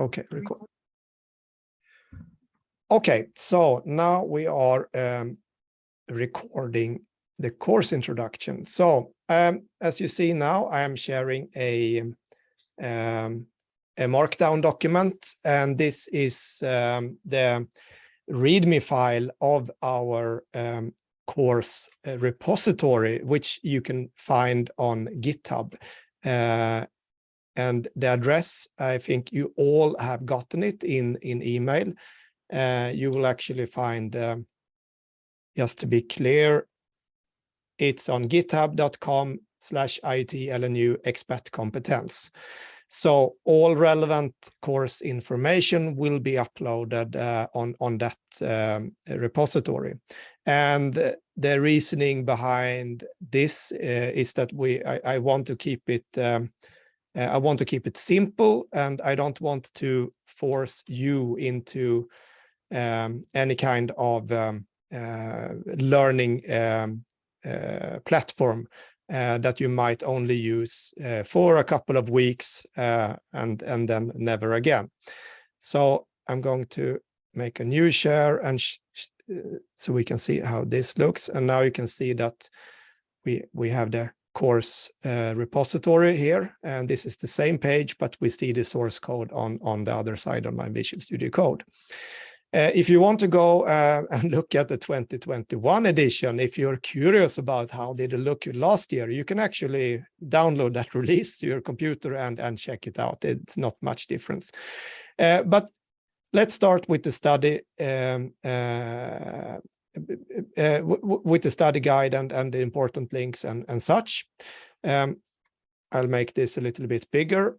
Okay, record. Okay, so now we are um, recording the course introduction. So um, as you see now, I am sharing a, um, a markdown document, and this is um, the README file of our um, course uh, repository, which you can find on GitHub. Uh, and the address, I think you all have gotten it in, in email. Uh, you will actually find, um, just to be clear, it's on github.com slash IoT expat competence. So all relevant course information will be uploaded uh, on, on that um, repository. And the reasoning behind this uh, is that we I, I, want to keep it um, uh, I want to keep it simple and I don't want to force you into um, any kind of um, uh, learning um, uh, platform uh, that you might only use uh, for a couple of weeks uh, and, and then never again. So I'm going to make a new share and so we can see how this looks. And now you can see that we, we have the course uh, repository here, and this is the same page, but we see the source code on, on the other side on my Visual Studio Code. Uh, if you want to go uh, and look at the 2021 edition, if you're curious about how did it look last year, you can actually download that release to your computer and, and check it out. It's not much difference. Uh, but let's start with the study um, uh, with the study guide and, and the important links and, and such. Um, I'll make this a little bit bigger.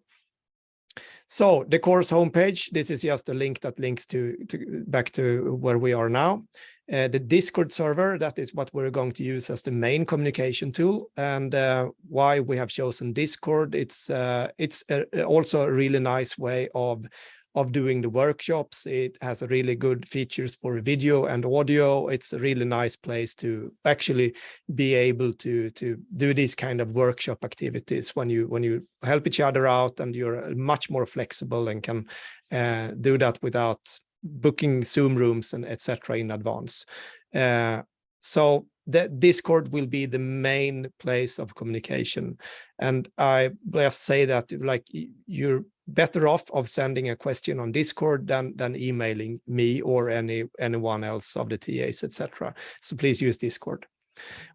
So the course homepage, this is just a link that links to, to back to where we are now. Uh, the Discord server, that is what we're going to use as the main communication tool. And uh, why we have chosen Discord, it's uh, it's a, also a really nice way of of doing the workshops. It has really good features for video and audio. It's a really nice place to actually be able to to do these kind of workshop activities when you when you help each other out and you're much more flexible and can uh, do that without booking Zoom rooms and etc. in advance. Uh, so the Discord will be the main place of communication. And I just say that like you're better off of sending a question on Discord than, than emailing me or any anyone else of the TAs, etc. So please use Discord.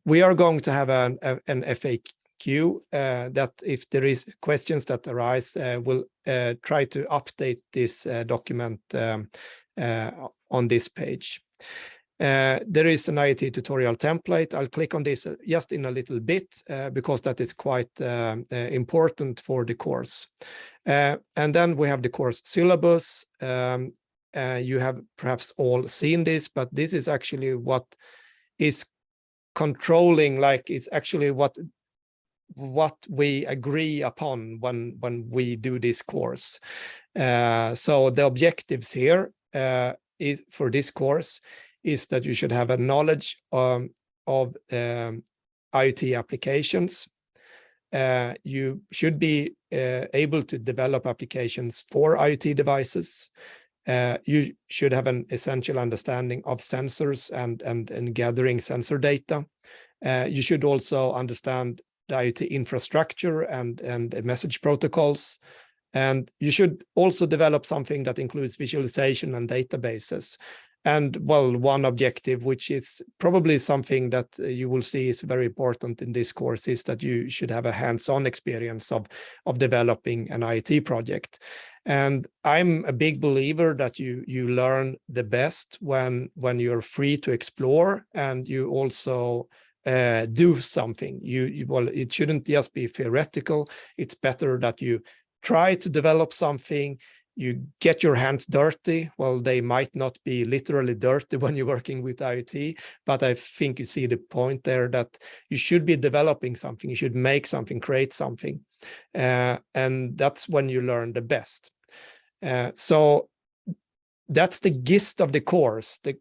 We are going to have an, an FAQ uh, that if there is questions that arise, uh, we'll uh, try to update this uh, document um, uh, on this page. Uh, there is an IoT tutorial template. I'll click on this just in a little bit uh, because that is quite uh, important for the course. Uh, and then we have the course syllabus. Um, uh, you have perhaps all seen this, but this is actually what is controlling, like it's actually what what we agree upon when when we do this course. Uh, so the objectives here uh, is for this course is that you should have a knowledge um, of um, IoT applications uh, you should be uh, able to develop applications for IoT devices. Uh, you should have an essential understanding of sensors and, and, and gathering sensor data. Uh, you should also understand the IoT infrastructure and, and message protocols. And you should also develop something that includes visualization and databases. And well, one objective, which is probably something that uh, you will see is very important in this course, is that you should have a hands-on experience of, of developing an IoT project. And I'm a big believer that you you learn the best when when you're free to explore and you also uh, do something. You, you well, it shouldn't just be theoretical. It's better that you try to develop something you get your hands dirty. Well, they might not be literally dirty when you're working with IoT, but I think you see the point there that you should be developing something, you should make something, create something. Uh, and that's when you learn the best. Uh, so that's the gist of the course. The,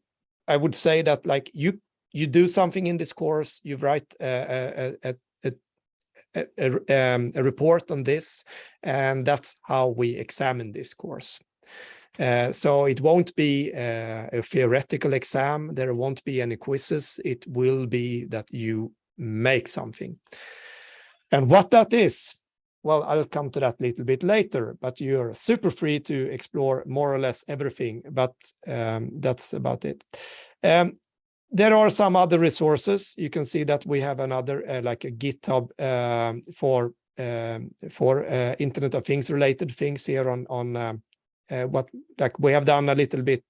I would say that like you you do something in this course, you write a, a, a, a, um, a, report on this, and that's how we examine this course. Uh, so it won't be uh, a theoretical exam. There won't be any quizzes. It will be that you make something. And what that is, well, I'll come to that a little bit later, but you're super free to explore more or less everything, but um, that's about it. Um, there are some other resources. You can see that we have another uh, like a GitHub um, for um, for uh, Internet of Things related things here on on um, uh, what like we have done a little bit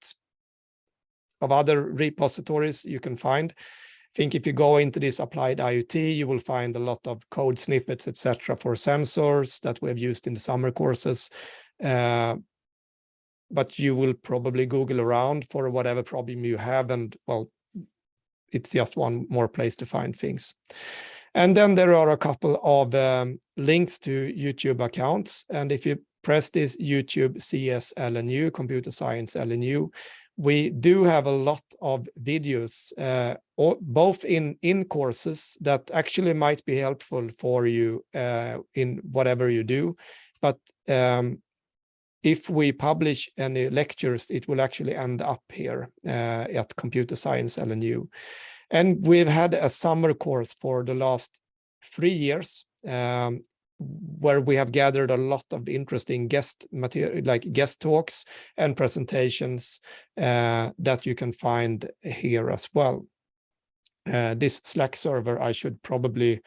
of other repositories you can find. I think if you go into this applied IoT, you will find a lot of code snippets, etc., for sensors that we have used in the summer courses. Uh, but you will probably Google around for whatever problem you have, and well, it's just one more place to find things. And then there are a couple of um, links to YouTube accounts. And if you press this YouTube CS LNU, Computer Science LNU, we do have a lot of videos, uh, both in, in courses that actually might be helpful for you uh, in whatever you do. But um, if we publish any lectures, it will actually end up here uh, at Computer Science LNU. And we've had a summer course for the last three years um, where we have gathered a lot of interesting guest material, like guest talks and presentations uh, that you can find here as well. Uh, this Slack server I should probably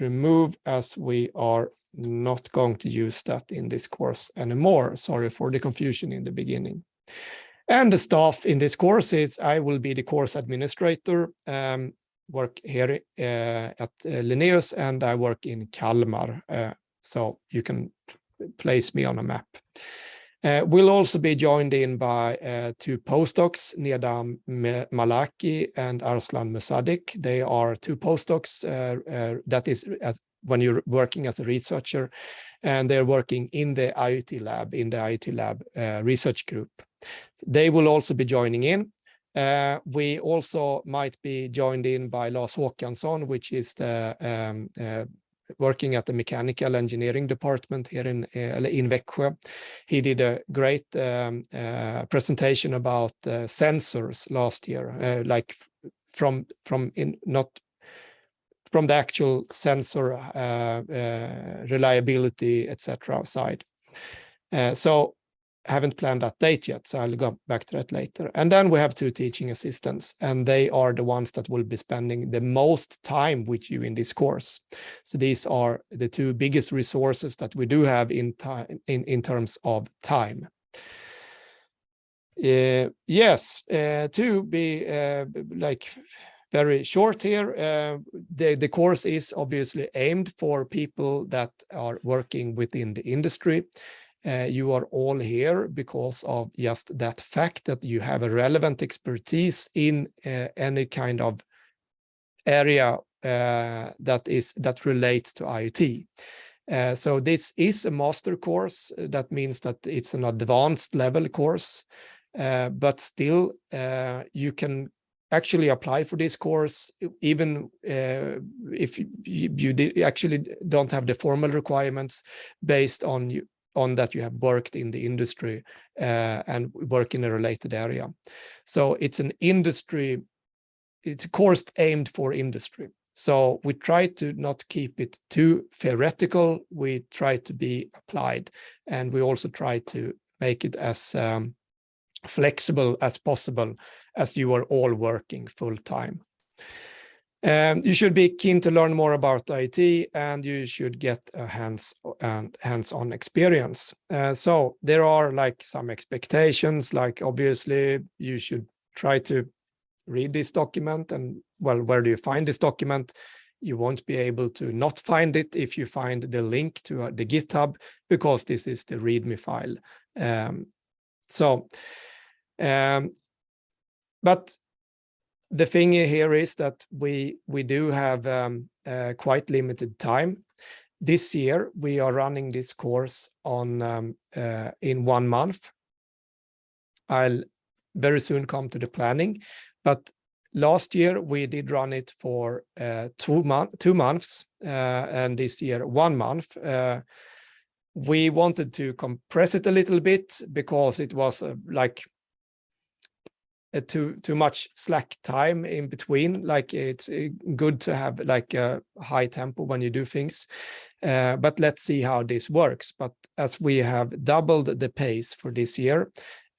remove as we are not going to use that in this course anymore. Sorry for the confusion in the beginning. And the staff in this course is I will be the course administrator, um, work here uh, at uh, Linnaeus, and I work in Kalmar. Uh, so you can place me on a map. Uh, we'll also be joined in by uh, two postdocs, Neda Malaki and Arslan Musaddiq. They are two postdocs, uh, that is when you're working as a researcher, and they're working in the IoT lab, in the IoT lab research group. They will also be joining in. Uh, we also might be joined in by Lars Håkansson, which is the um, uh, working at the mechanical engineering department here in uh, in Växjö. He did a great um, uh, presentation about uh, sensors last year, uh, like from from in not from the actual sensor uh, uh, reliability, etc. side. so haven't planned that date yet, so I'll go back to that later. And then we have two teaching assistants, and they are the ones that will be spending the most time with you in this course. So these are the two biggest resources that we do have in time in, in terms of time. Uh, yes, uh, to be uh, like very short here, uh, the, the course is obviously aimed for people that are working within the industry. Uh, you are all here because of just that fact that you have a relevant expertise in uh, any kind of area uh, that is that relates to IoT. Uh, so this is a master course. That means that it's an advanced level course, uh, but still you can actually apply for this course, even uh, if you, you, actually don't have the formal requirements based on you, on that you have worked in the industry uh, and work in a related area. So it's an industry, it's a course aimed for industry. So we try to not keep it too theoretical. We try to be applied and we also try to make it as um, flexible as possible as you are all working full time. Um, you should be keen to learn more about IT and you should get a hands and hands-on experience. Uh, so there are like some expectations, like obviously you should try to read this document and well, where do you find this document? You won't be able to not find it if you find the link to uh, the GitHub because this is the README file. Um, so, um, but the thing here is that we we do have um, uh, quite limited time. This year we are running this course on um, uh, in one month. I'll very soon come to the planning, but last year we did run it for uh, two month two months, uh, and this year one month. Uh, we wanted to compress it a little bit because it was uh, like too too much slack time in between. Like it's uh, good to have like a high tempo when you do things uh, but let's see how this works. But as we have doubled the pace for this year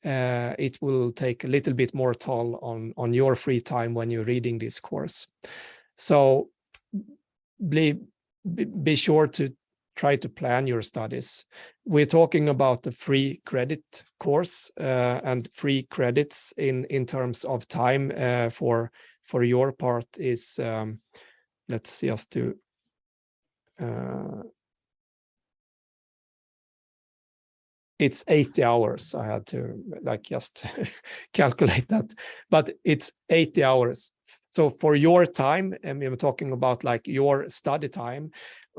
uh, it will take a little bit more toll on on your free time when you're reading this course. So be, be sure to try to plan your studies. We're talking about the free credit course uh, and free credits in, in terms of time uh, for, for your part is, um, let's just do, uh, it's 80 hours. I had to like just calculate that, but it's 80 hours. So for your time, and we talking about like your study time,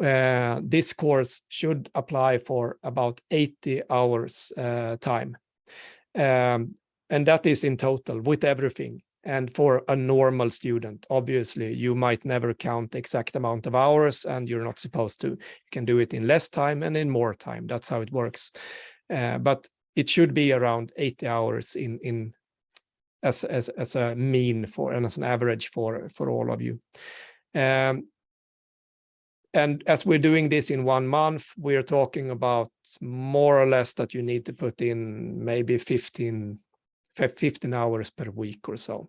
uh, this course should apply for about 80 hours uh, time. Um, and that is in total with everything. And for a normal student, obviously, you might never count the exact amount of hours and you're not supposed to. You can do it in less time and in more time. That's how it works. Uh, but it should be around 80 hours in, in as, as, as a mean for and as an average for, for all of you. Um, and as we're doing this in one month, we're talking about more or less that you need to put in maybe 15, 15 hours per week or so,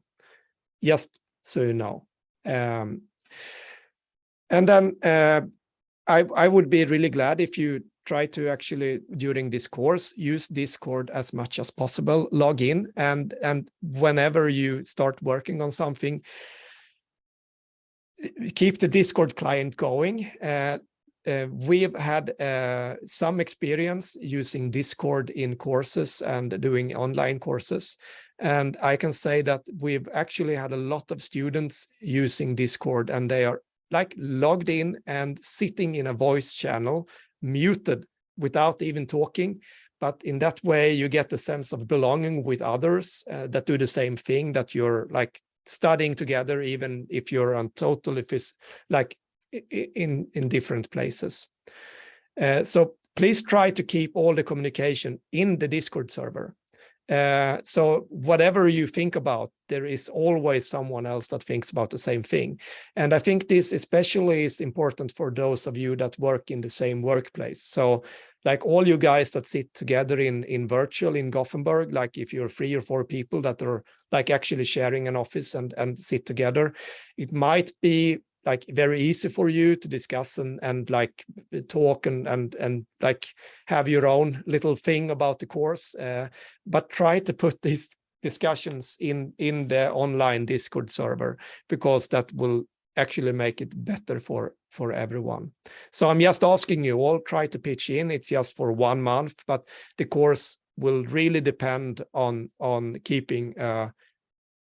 just so you know. Um, and then uh, I, I would be really glad if you try to actually, during this course, use Discord as much as possible, log in, and, and whenever you start working on something, keep the Discord client going. Uh, uh, we've had uh, some experience using Discord in courses and doing online courses. And I can say that we've actually had a lot of students using Discord and they are like logged in and sitting in a voice channel, muted without even talking. But in that way, you get a sense of belonging with others uh, that do the same thing that you're like studying together, even if you're on total, if it's like in, in different places. Uh, so please try to keep all the communication in the Discord server. Uh, so whatever you think about, there is always someone else that thinks about the same thing. And I think this especially is important for those of you that work in the same workplace. So like all you guys that sit together in, in virtual in Gothenburg, like if you're three or four people that are like actually sharing an office and, and sit together, it might be like very easy for you to discuss and, and like talk and, and, and like have your own little thing about the course, uh, but try to put these discussions in, in the online Discord server, because that will actually make it better for for everyone. So I'm just asking you all try to pitch in. It's just for one month, but the course will really depend on on keeping uh,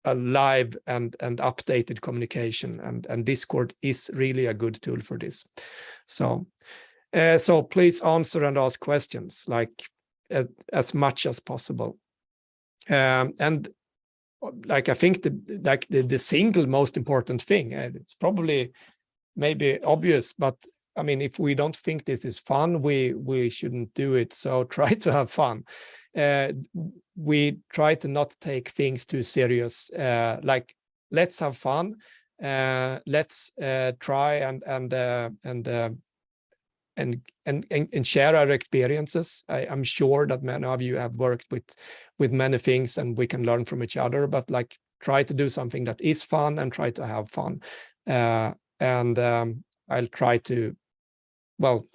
a live and and updated communication and and discord is really a good tool for this so uh, so please answer and ask questions like as, as much as possible um, and like i think the like the, the single most important thing and it's probably maybe obvious but i mean if we don't think this is fun we we shouldn't do it so try to have fun uh, we try to not take things too serious. Uh, like, let's have fun. Uh, let's uh, try and and uh, and, uh, and and and share our experiences. I, am sure that many of you have worked with with many things, and we can learn from each other. But like, try to do something that is fun and try to have fun. and um, I'll try to, well,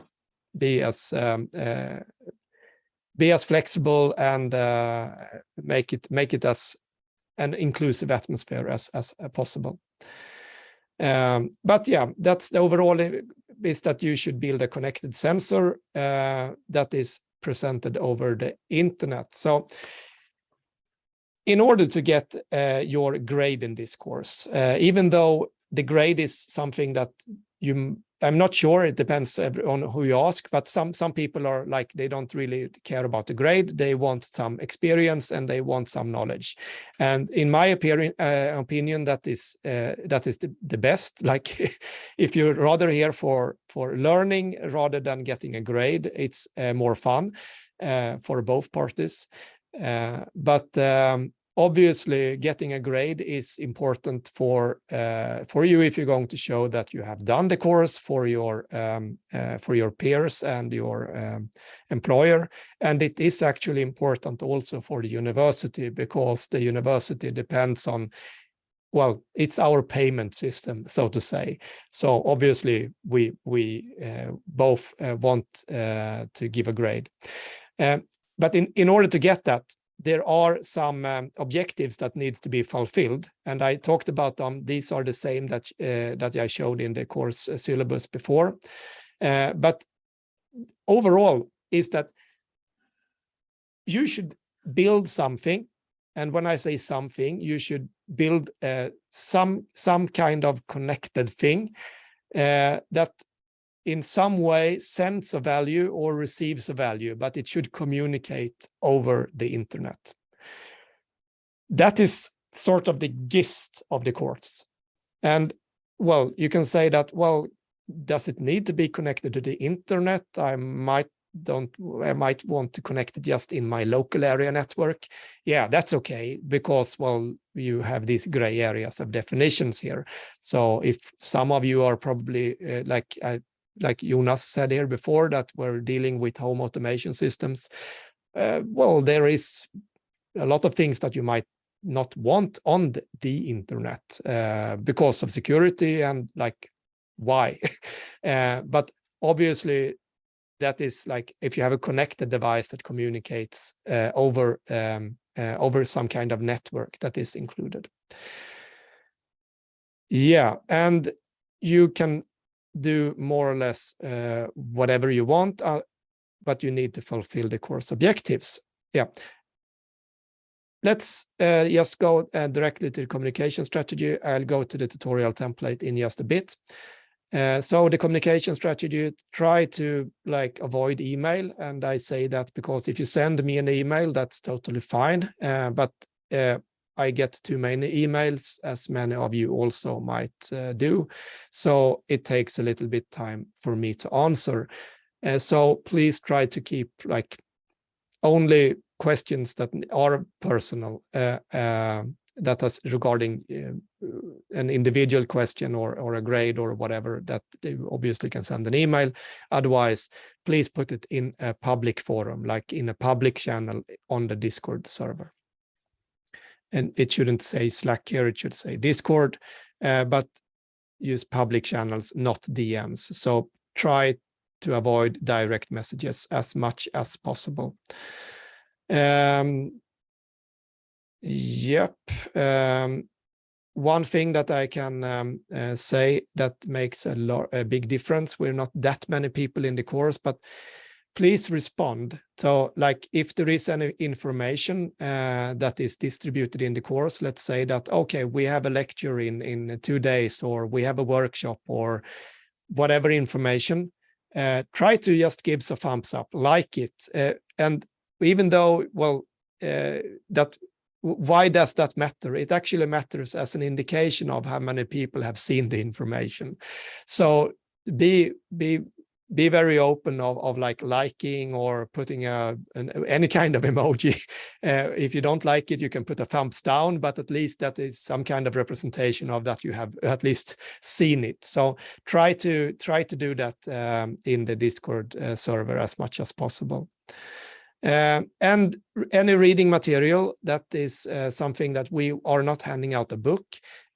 be as um, be as flexible and uh, make it make it as an inclusive atmosphere as as uh, possible. Um, but yeah, that's the overall uh, is that you should build a connected sensor uh, that is presented over the internet. So in order to get uh, your grade in this course, uh, even though the grade is something that you I'm not sure. It depends on who you ask, but some some people are like they don't really care about the grade. They want some experience and they want some knowledge. And in my opinion, uh, opinion that is uh, that is the, the best. Like if you're rather here for for learning rather than getting a grade, it's uh, more fun uh, for both parties. Uh, but um, obviously getting a grade is important for uh, for you if you're going to show that you have done the course for your um, uh, for your peers and your um, employer. And it is actually important also for the university because the university depends on well it's our payment system so to say. So obviously we we uh, both uh, want uh, to give a grade. Um, but in in order to get that there are some um, objectives that needs to be fulfilled and i talked about them. These are the same that uh, that i showed in the course uh, syllabus before. Uh, but overall is that you should build something and when i say something you should build uh, some some kind of connected thing uh, that in some way sends a value or receives a value, but it should communicate over the internet. That is sort of the gist of the course. And well, you can say that, well, does it need to be connected to the internet? I might don't I might want to connect it just in my local area network. Yeah, that's okay because well, you have these gray areas of definitions here. So if some of you are probably uh, like I like Jonas said here before, that we're dealing with home automation systems. Uh, well, there is a lot of things that you might not want on the, internet uh, because of security and like why. uh, but obviously, that is like if you have a connected device that communicates uh, over um, uh, over some kind of network that is included. Yeah, and you can do more or less uh, whatever you want, uh, but you need to fulfill the course objectives. Yeah. Let's uh, just go uh, directly to the communication strategy. I'll go to the tutorial template in just a bit. Uh, so the communication strategy, try to like avoid email. And I say that because if you send me an email, that's totally fine. Uh, but I get too many emails, as many of you also might uh, do. So it takes a little bit time for me to answer. Uh, so please try to keep like only questions that are personal, uh, uh that is regarding uh, an individual question or, or a grade or whatever that they obviously can send an email. Otherwise, please put it in a public forum, like in a public channel on the Discord server and it shouldn't say Slack here, it should say Discord, uh, but use public channels, not DMs. So try to avoid direct messages as much as possible. Um, yep. Um, one thing that I can um, uh, say that makes a, a big difference, we're not that many people in the course, but please respond. So like if there is any information uh, that is distributed in the course, let's say that, okay, we have a lecture in, in two days, or we have a workshop or whatever information, uh, try to just give a thumbs up, like it. Uh, and even though, well, uh, that why does that matter? It actually matters as an indication of how many people have seen the information. So be be be very open of, of like liking or putting a an, any kind of emoji. Uh, if you don't like it, you can put a thumbs down, but at least that is some kind of representation of that you have at least seen it. So try to try to do that um, in the Discord uh, server as much as possible. Uh, and any reading material, that is uh, something that we are not handing out a book.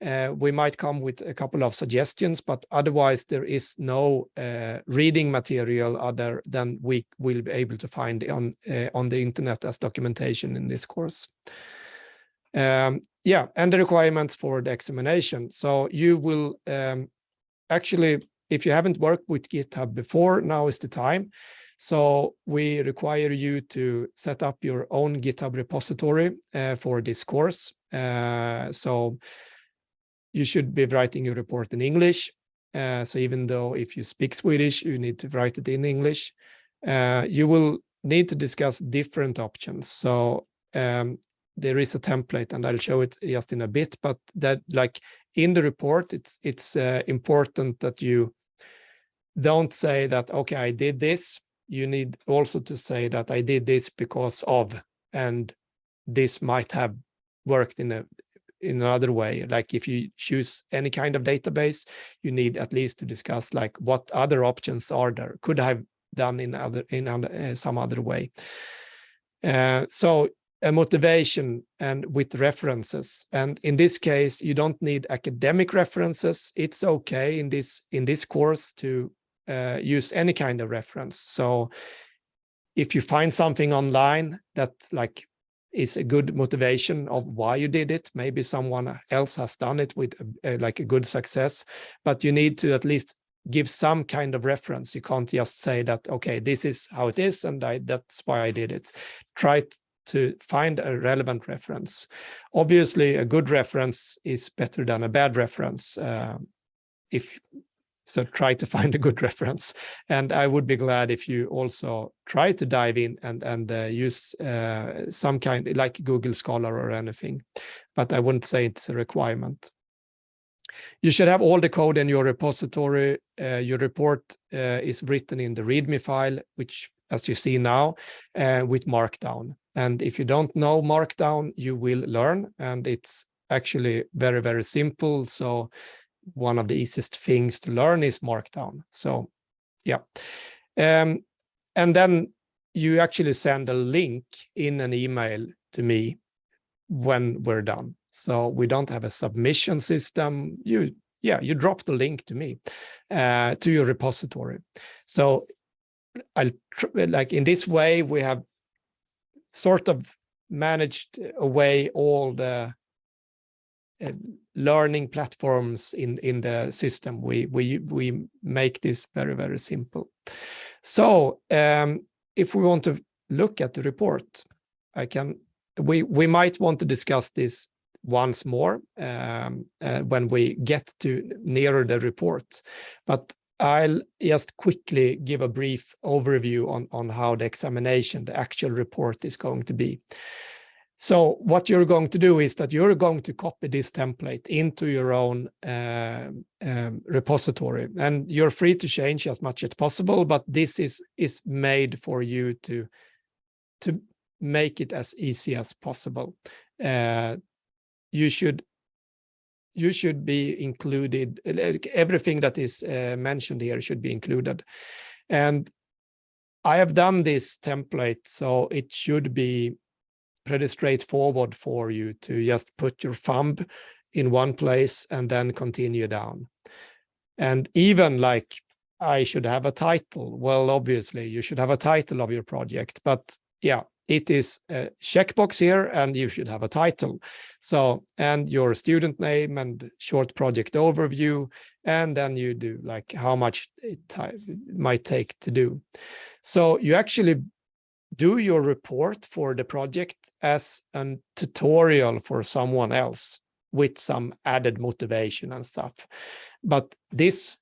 Uh, we might come with a couple of suggestions, but otherwise there is no uh, reading material other than we will be able to find on, uh, on the internet as documentation in this course. Um, yeah, and the requirements for the examination. So you will um, actually, if you haven't worked with GitHub before, now is the time. So we require you to set up your own GitHub repository uh, for this course. Uh, so you should be writing your report in English. Uh, so even though if you speak Swedish, you need to write it in English. Uh, you will need to discuss different options. So um, there is a template and I'll show it just in a bit, but that like in the report, it's, it's uh, important that you don't say that, okay, I did this. You need also to say that I did this because of, and this might have worked in a in another way. Like if you choose any kind of database, you need at least to discuss like what other options are there. Could I have done in other in uh, some other way? Uh, so a motivation and with references. And in this case, you don't need academic references. It's okay in this in this course to uh, use any kind of reference. So if you find something online that like is a good motivation of why you did it. Maybe someone else has done it with a, like a good success, but you need to at least give some kind of reference. You can't just say that, okay, this is how it is, and I, that's why I did it. Try to find a relevant reference. Obviously, a good reference is better than a bad reference. Uh, if so try to find a good reference. And I would be glad if you also try to dive in and, and uh, use uh, some kind like Google Scholar or anything, but I wouldn't say it's a requirement. You should have all the code in your repository. Uh, your report uh, is written in the README file, which as you see now, uh, with Markdown. And if you don't know Markdown, you will learn, and it's actually very, very simple. So one of the easiest things to learn is Markdown. So yeah. Um, and then you actually send a link in an email to me when we're done. So we don't have a submission system. You, yeah, you drop the link to me, uh, to your repository. So I'll like in this way, we have sort of managed away all the uh, learning platforms in in the system. We we we make this very very simple. So um, if we want to look at the report i can we we might want to discuss this once more um, uh, when we get to nearer the report. But I'll just quickly give a brief overview on, on how the examination, the actual report is going to be. So what you're going to do is that you're going to copy this template into your own uh, um, repository and you're free to change as much as possible, but this is, is made for you to, to make it as easy as possible. Uh, you should you should be included, everything that is uh, mentioned here should be included. And I have done this template, so it should be pretty straightforward for you to just put your thumb in one place and then continue down. And even like I should have a title. Well, obviously you should have a title of your project, but yeah, it is a checkbox here and you should have a title. So, and your student name and short project overview, and then you do like how much it might take to do. So you actually do your report for the project as a tutorial for someone else with some added motivation and stuff. But this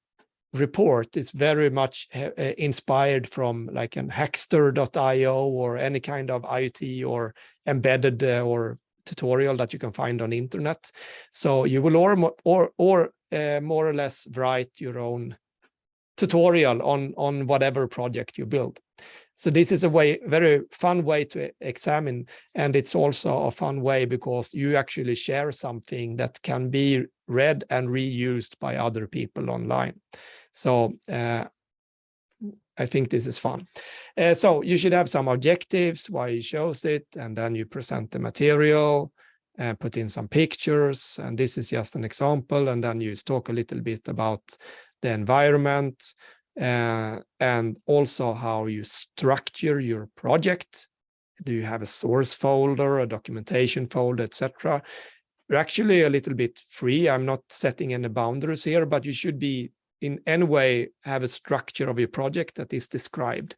report is very much uh, inspired from like an hackster.io or any kind of IoT or embedded uh, or tutorial that you can find on internet. So you will or or or uh, more or less write your own tutorial on on whatever project you build. So this is a way, very fun way to examine, and it's also a fun way because you actually share something that can be read and reused by other people online. So uh, I think this is fun. Uh, so you should have some objectives, why you chose it, and then you present the material, and put in some pictures, and this is just an example, and then you talk a little bit about the environment, uh, and also how you structure your project. Do you have a source folder, a documentation folder, etc.? You're actually a little bit free. I'm not setting any boundaries here, but you should be in any way have a structure of your project that is described.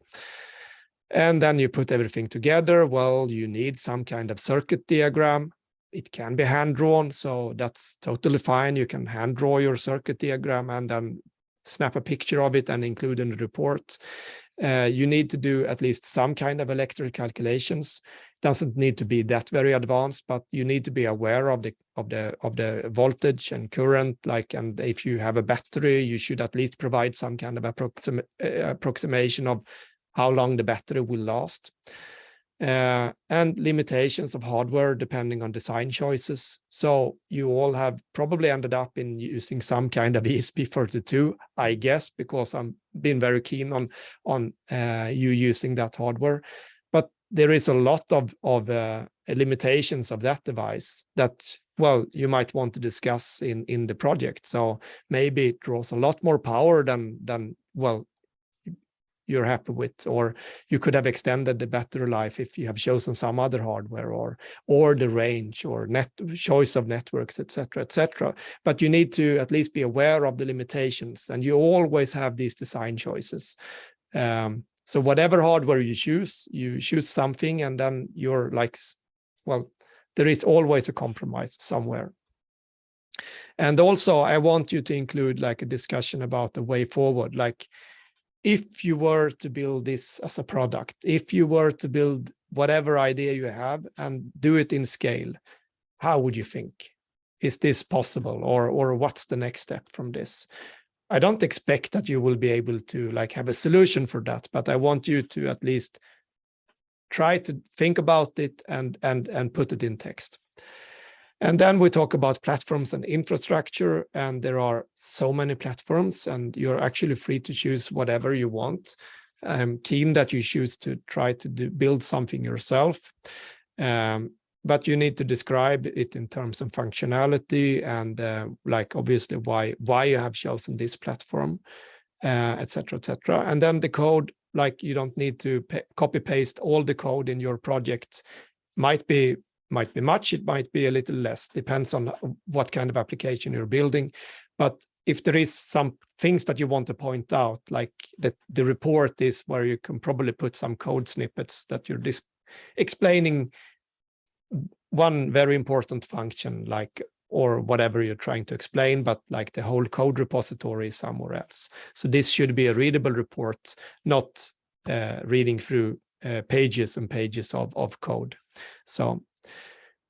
And then you put everything together. Well, you need some kind of circuit diagram. It can be hand drawn, so that's totally fine. You can hand draw your circuit diagram and then snap a picture of it and include in the report. Uh, you need to do at least some kind of electrical calculations. Doesn't need to be that very advanced, but you need to be aware of the of the of the voltage and current. Like, and if you have a battery, you should at least provide some kind of approxim uh, approximation of how long the battery will last uh, and limitations of hardware depending on design choices. So you all have probably ended up in using some kind of ESP32, I guess, because I'm been very keen on on uh, you using that hardware. But there is a lot of of uh, limitations of that device that well you might want to discuss in in the project. So maybe it draws a lot more power than than well you're happy with, or you could have extended the battery life if you have chosen some other hardware or or the range or net choice of networks, etc., etc. But you need to at least be aware of the limitations, and you always have these design choices. Um, so whatever hardware you choose, you choose something, and then you're like, well, there is always a compromise somewhere. And also, I want you to include like a discussion about the way forward, like if you were to build this as a product, if you were to build whatever idea you have and do it in scale, how would you think? Is this possible or, or what's the next step from this? I don't expect that you will be able to like have a solution for that, but I want you to at least try to think about it and, and, and put it in text. And then we talk about platforms and infrastructure, and there are so many platforms, and you're actually free to choose whatever you want. I'm keen that you choose to try to do, build something yourself, um, but you need to describe it in terms of functionality and uh, like obviously why why you have chosen this platform, etc., uh, etc. Et and then the code, like you don't need to copy paste all the code in your project. Might be might be much, it might be a little less, depends on what kind of application you're building. But if there is some things that you want to point out, like that the report is where you can probably put some code snippets that you're just explaining one very important function, like or whatever you're trying to explain, but like the whole code repository is somewhere else. So this should be a readable report, not uh, reading through uh, pages and pages of, of code. So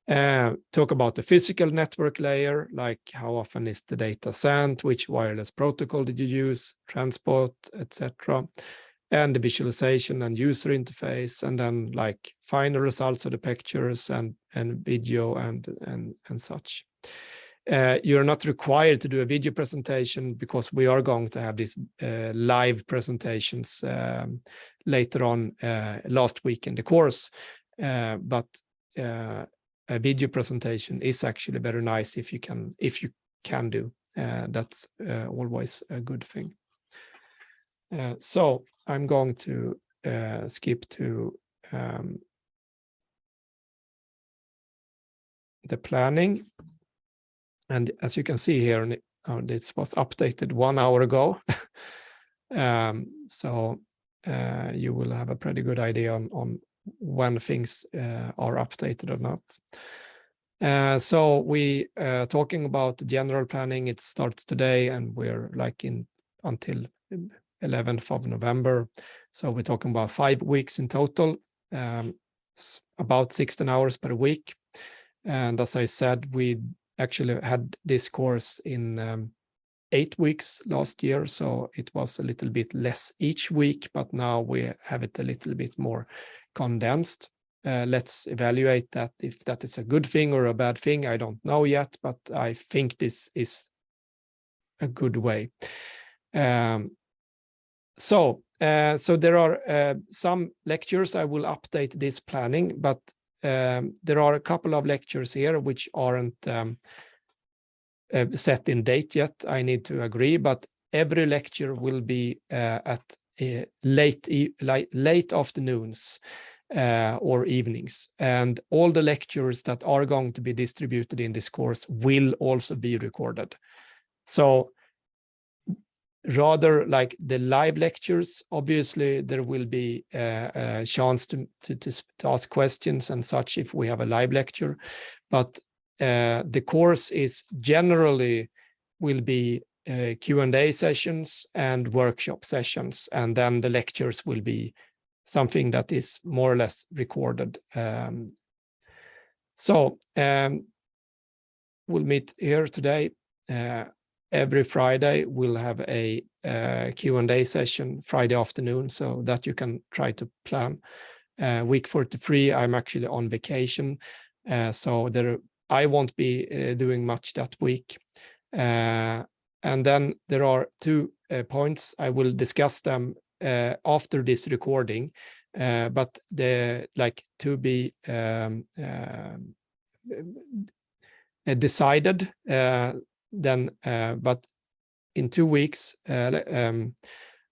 uh, talk about the physical network layer, like how often is the data sent, which wireless protocol did you use, transport, etc. And the visualization and user interface, and then like final results of the pictures and, and video and, and, and such. Uh, you're not required to do a video presentation because we are going to have these uh, live presentations um, later on uh, last week in the course. Uh, but uh, a video presentation is actually very nice if you can if you can do. Uh, that's uh, always a good thing. Uh, so i'm going to uh, skip to um, the planning. And as you can see here uh, this was updated one hour ago. Um, so uh, you will have a pretty good idea on, on when things uh, are updated or not. Uh, so we uh, talking about general planning, it starts today and we're like in until 11th of November. So we're talking about five weeks in total, um, about 16 hours per week. And as I said, we actually had this course in um, eight weeks last year, so it was a little bit less each week, but now we have it a little bit more condensed. Uh, let's evaluate that if that is a good thing or a bad thing. I don't know yet, but I think this is a good way. Um, so, uh, so there are uh, some lectures I will update this planning, but um, there are a couple of lectures here which aren't um, uh, set in date yet. I need to agree, but every lecture will be uh, at late, e late, afternoons uh, or evenings. And all the lectures that are going to be distributed in this course will also be recorded. So rather like the live lectures, obviously there will be uh, a chance to, to, to, ask questions and such if we have a live lecture. But uh, the course is generally will be uh, Q&A sessions and workshop sessions, and then the lectures will be something that is more or less recorded. Um, so um, we'll meet here today. Uh, every Friday we'll have a uh, Q&A session Friday afternoon so that you can try to plan. Uh, week 43, I'm actually on vacation, uh, so there I won't be uh, doing much that week. Uh, and then there are two uh, points. I will discuss them after this recording, but the like to be um, decided then, but in two weeks, um,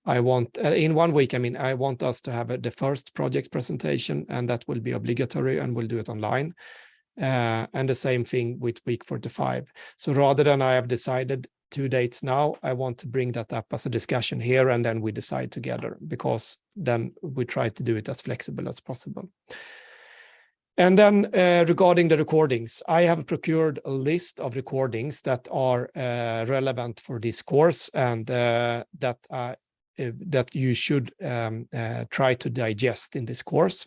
I want, uh, in one week, I mean, I want us to have the first project presentation and that will be obligatory and we'll do it online. Uh, and the same thing with week 45. So rather than I have decided two dates now, I want to bring that up as a discussion here and then we decide together because then we try to do it as flexible as possible. And then uh, regarding the recordings, I have procured a list of recordings that are uh, relevant for this course and uh, that that you should um, uh, try to digest in this course.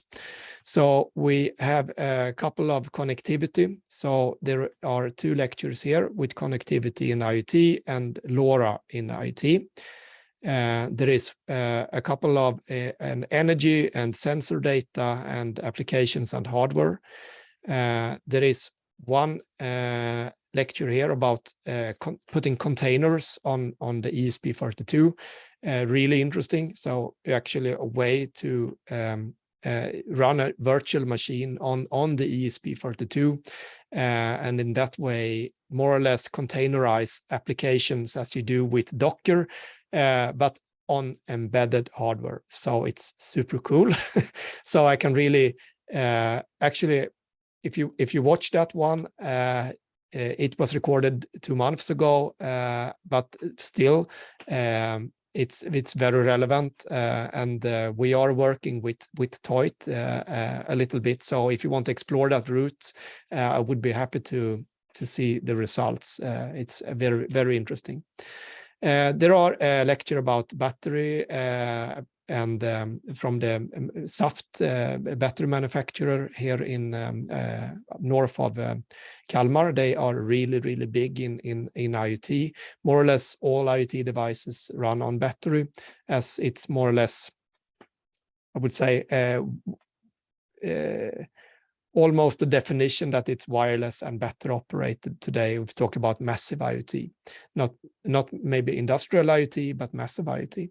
So we have a couple of connectivity. So there are two lectures here with connectivity in IoT and LoRa in IoT. Uh, there is uh, a couple of an energy and sensor data and applications and hardware. There is one lecture here about con putting containers on on the ESP32. Really interesting. So actually a way to um, uh, run a virtual machine on, on the ESP32 uh, and in that way more or less containerize applications as you do with Docker, uh, but on embedded hardware. So it's super cool. so I can really uh, actually, if you if you watch that one, uh, it was recorded two months ago, uh, but still um, it's it's very relevant uh, and uh, we are working with with Toit uh, uh, a little bit. So if you want to explore that route uh, I would be happy to to see the results. Uh, it's very very interesting. There are a lecture about battery and um, from the um, Saft uh, battery manufacturer here in um, uh, north of uh, Kalmar. They are really, really big in, in, in IoT. More or less all IoT devices run on battery as it's more or less, I would say, uh, uh, almost the definition that it's wireless and battery operated today. We've talked about massive IoT, not, not maybe industrial IoT, but massive IoT.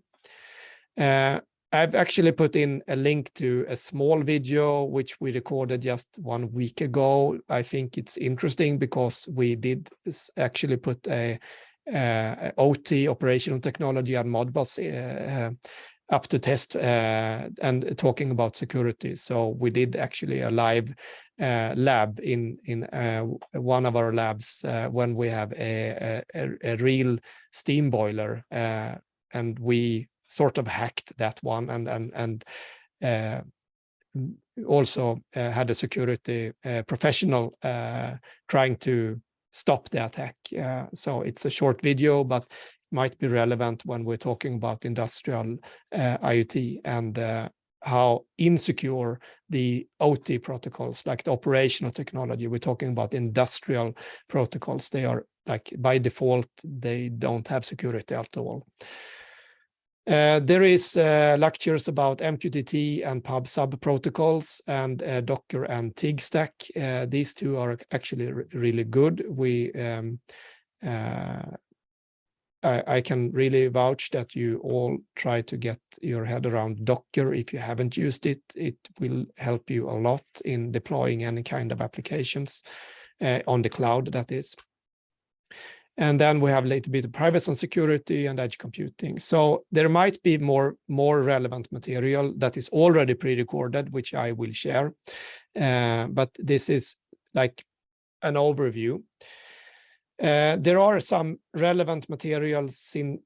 Uh, I've actually put in a link to a small video which we recorded just one week ago. I think it's interesting because we did actually put a, a OT operational technology and Modbus uh, up to test uh, and talking about security. So we did actually a live uh, lab in in uh, one of our labs uh, when we have a, a, a real steam boiler uh, and we sort of hacked that one and and and uh, also uh, had a security uh, professional uh, trying to stop the attack. Uh, so it's a short video, but might be relevant when we're talking about industrial uh, IoT and how insecure the OT protocols, like the operational technology, we're talking about industrial protocols. They are like by default, they don't have security at all. Uh, there is uh, lectures about MQTT and PubSub protocols and uh, Docker and TIG stack. Uh, these two are actually really good. We um, uh, I, I, can really vouch that you all try to get your head around Docker. If you haven't used it, it will help you a lot in deploying any kind of applications on the cloud, that is. And then we have a little bit of privacy and security and edge computing. So there might be more, more relevant material that is already pre-recorded, which I will share. Uh, but this is like an overview. Uh, there are some relevant materials in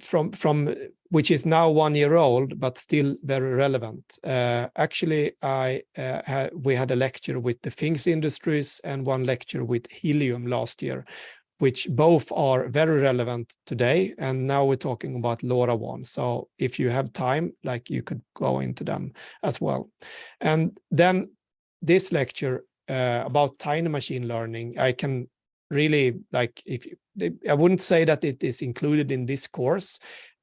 from from which is now one year old but still very relevant uh, actually i uh, ha we had a lecture with the things industries and one lecture with helium last year which both are very relevant today. And now we're talking about LoRaWAN. So if you have time, like you could go into them as well. And then this lecture uh, about tiny machine learning, I can really like if you, I wouldn't say that it is included in this course,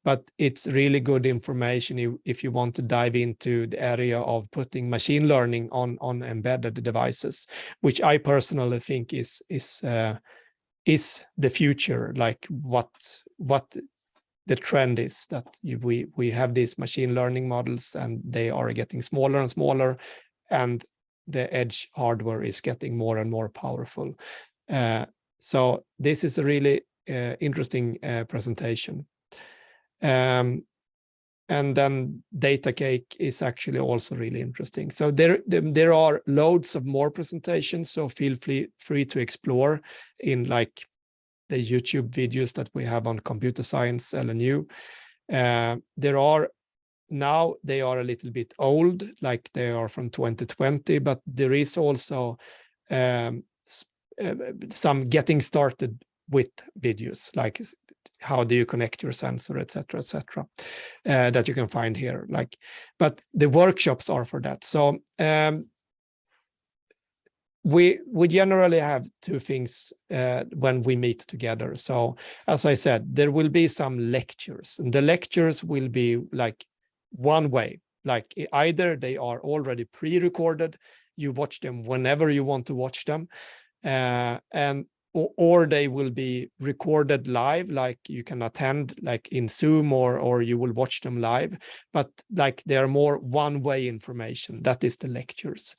but it's really good information if you want to dive into the area of putting machine learning on on embedded devices, which I personally think is is uh, is the future, like what what the trend is that you, we we have these machine learning models and they are getting smaller and smaller, and the edge hardware is getting more and more powerful. Uh, so this is a really uh, interesting uh, presentation. Um, and then Datacake is actually also really interesting. So there, there are loads of more presentations, so feel free, free to explore in like the YouTube videos that we have on computer science LNU. Uh, there are now they are a little bit old, like they are from 2020, but there is also um, uh, some getting started with videos, like how do you connect your sensor, etc., etc., uh, that you can find here. Like, but the workshops are for that. So um, we we generally have two things uh, when we meet together. So as I said, there will be some lectures, and the lectures will be like one way. Like either they are already pre-recorded, you watch them whenever you want to watch them, uh, and or, or, they will be recorded live, like you can attend like in Zoom or, or you will watch them live, but like they are more one-way information. That is the lectures.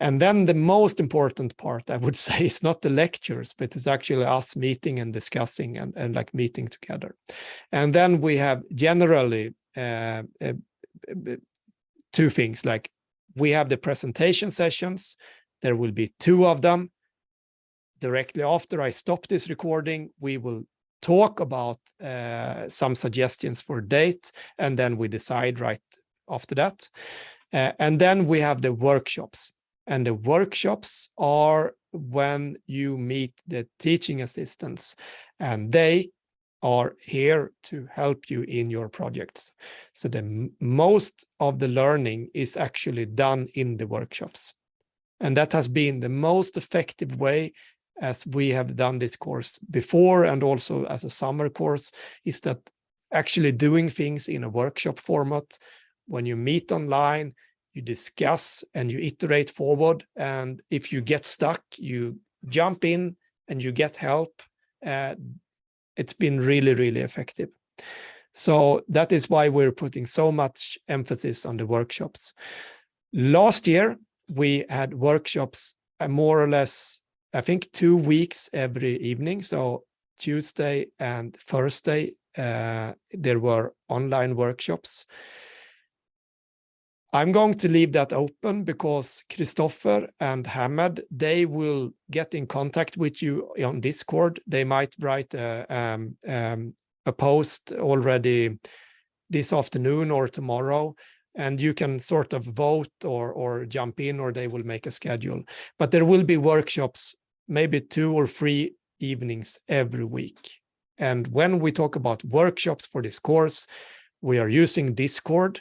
And then the most important part, I would say, is not the lectures, but it's actually us meeting and discussing and, and like meeting together. And then we have generally uh, uh, two things, like we have the presentation sessions, there will be two of them, directly after I stop this recording, we will talk about uh, some suggestions for date, and then we decide right after that. Uh, and then we have the workshops. And the workshops are when you meet the teaching assistants, and they are here to help you in your projects. So the most of the learning is actually done in the workshops. And that has been the most effective way as we have done this course before and also as a summer course, is that actually doing things in a workshop format. When you meet online, you discuss and you iterate forward. And if you get stuck, you jump in and you get help. Uh, it's been really, really effective. So that is why we're putting so much emphasis on the workshops. Last year, we had workshops uh, more or less I think two weeks every evening. So Tuesday and Thursday, uh, there were online workshops. I'm going to leave that open because Christopher and Hamed, they will get in contact with you on Discord. They might write a, um, um, a post already this afternoon or tomorrow and you can sort of vote or or jump in or they will make a schedule. But there will be workshops maybe two or three evenings every week. And when we talk about workshops for this course we are using discord.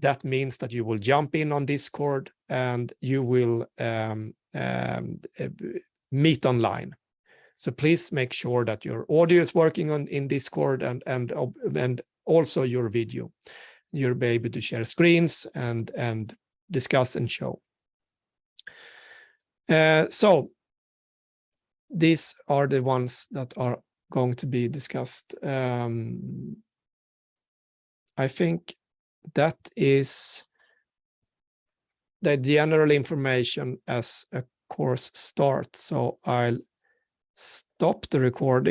That means that you will jump in on discord and you will um, um, uh, meet online. So please make sure that your audio is working on in discord and and and also your video you'll be able to share screens and, and discuss and show. Uh, so these are the ones that are going to be discussed. Um, I think that is the general information as a course starts. So I'll stop the recording